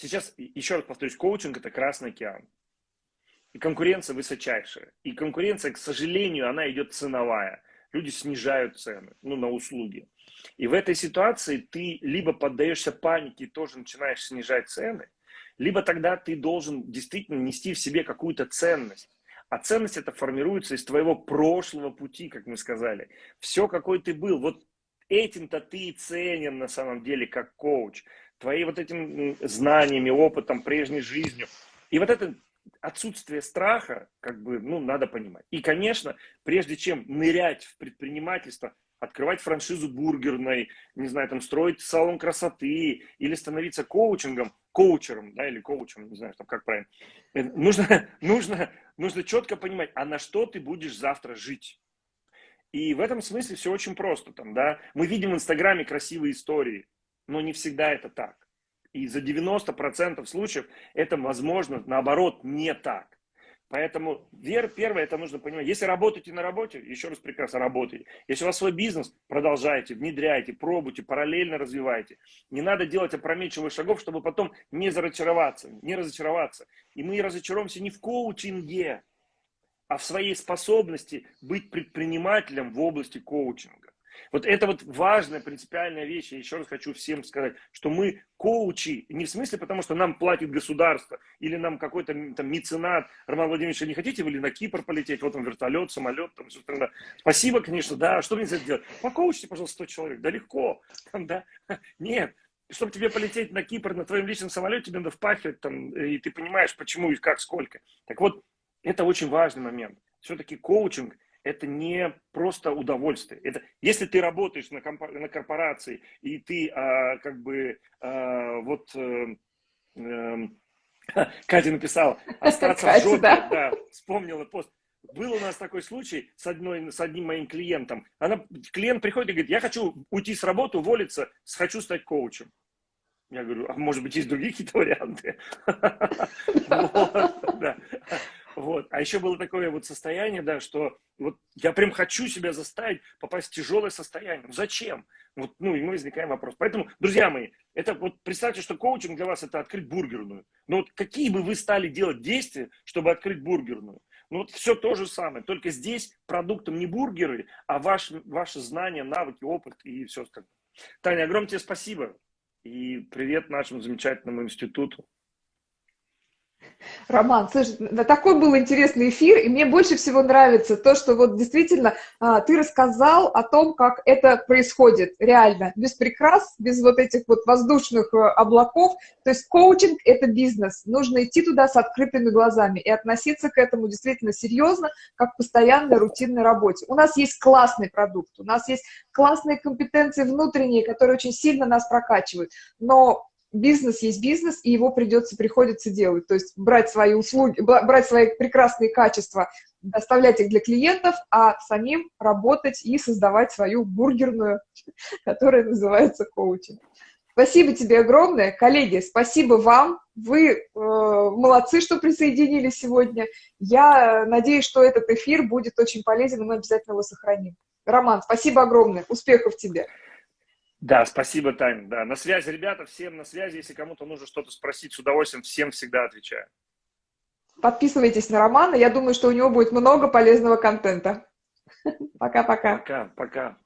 B: Сейчас, еще раз повторюсь, коучинг – это Красный океан. И конкуренция высочайшая. И конкуренция, к сожалению, она идет ценовая. Люди снижают цены ну, на услуги. И в этой ситуации ты либо поддаешься панике и тоже начинаешь снижать цены, либо тогда ты должен действительно нести в себе какую-то ценность. А ценность это формируется из твоего прошлого пути, как мы сказали. Все, какой ты был. Вот этим-то ты и ценен на самом деле как коуч твои вот этим знаниями, опытом, прежней жизнью. И вот это отсутствие страха, как бы, ну, надо понимать. И, конечно, прежде чем нырять в предпринимательство, открывать франшизу бургерной, не знаю, там, строить салон красоты или становиться коучингом, коучером, да, или коучем, не знаю, там, как правильно, э, нужно, нужно, нужно четко понимать, а на что ты будешь завтра жить. И в этом смысле все очень просто. Там, да? Мы видим в Инстаграме красивые истории но не всегда это так. И за 90% случаев это, возможно, наоборот, не так. Поэтому вера первое, это нужно понимать. Если работаете на работе, еще раз прекрасно работайте. Если у вас свой бизнес, продолжайте, внедряйте, пробуйте, параллельно развивайте. Не надо делать опрометчивых шагов, чтобы потом не разочароваться, не разочароваться. И мы разочаруемся не в коучинге, а в своей способности быть предпринимателем в области коучинга. Вот это вот важная принципиальная вещь. Я еще раз хочу всем сказать, что мы коучи, не в смысле потому, что нам платит государство или нам какой-то там меценат. Роман Владимирович, не хотите вы ли на Кипр полететь? Вот он вертолет, самолет. Там, собственно. Спасибо, конечно, да. Что мне это делать? Покоучите, пожалуйста, 100 человек. Да легко. Там, да. Нет. Чтобы тебе полететь на Кипр на твоем личном самолете, тебе надо впахивать там, и ты понимаешь, почему и как, сколько. Так вот, это очень важный момент. Все-таки коучинг – это не просто удовольствие. Это, если ты работаешь на, компо, на корпорации, и ты а, как бы а, вот... А, а, Катя написала, остаться Катя, в жопе, да? да, вспомнила пост. Был у нас такой случай с, одной, с одним моим клиентом. Она, клиент приходит и говорит, я хочу уйти с работы, уволиться, хочу стать коучем. Я говорю, а может быть, есть другие какие-то варианты? Вот. А еще было такое вот состояние, да, что вот я прям хочу себя заставить попасть в тяжелое состояние. Ну, зачем? Вот, ну, и мы возникаем вопрос. Поэтому, друзья мои, это вот представьте, что коучинг для вас это открыть бургерную. Но вот какие бы вы стали делать действия, чтобы открыть бургерную? Ну вот все то же самое, только здесь продуктом не бургеры, а ваш, ваши знания, навыки, опыт и все остальное. Таня, огромное тебе спасибо. И привет нашему замечательному институту.
A: Роман, слушай, такой был интересный эфир, и мне больше всего нравится то, что вот действительно а, ты рассказал о том, как это происходит реально, без прикрас, без вот этих вот воздушных а, облаков. То есть коучинг – это бизнес, нужно идти туда с открытыми глазами и относиться к этому действительно серьезно, как к постоянной рутинной работе. У нас есть классный продукт, у нас есть классные компетенции внутренние, которые очень сильно нас прокачивают, но бизнес есть бизнес, и его придется, приходится делать. То есть брать свои услуги, брать свои прекрасные качества, доставлять их для клиентов, а самим работать и создавать свою бургерную, которая называется коучинг. Спасибо тебе огромное. Коллеги, спасибо вам. Вы э, молодцы, что присоединились сегодня. Я надеюсь, что этот эфир будет очень полезен, и мы обязательно его сохраним. Роман, спасибо огромное. Успехов тебе.
B: Да, спасибо, Таня. Да, на связи, ребята, всем на связи. Если кому-то нужно что-то спросить, с удовольствием всем всегда отвечаю.
A: Подписывайтесь на Романа. Я думаю, что у него будет много полезного контента. Пока-пока.
B: Пока, пока.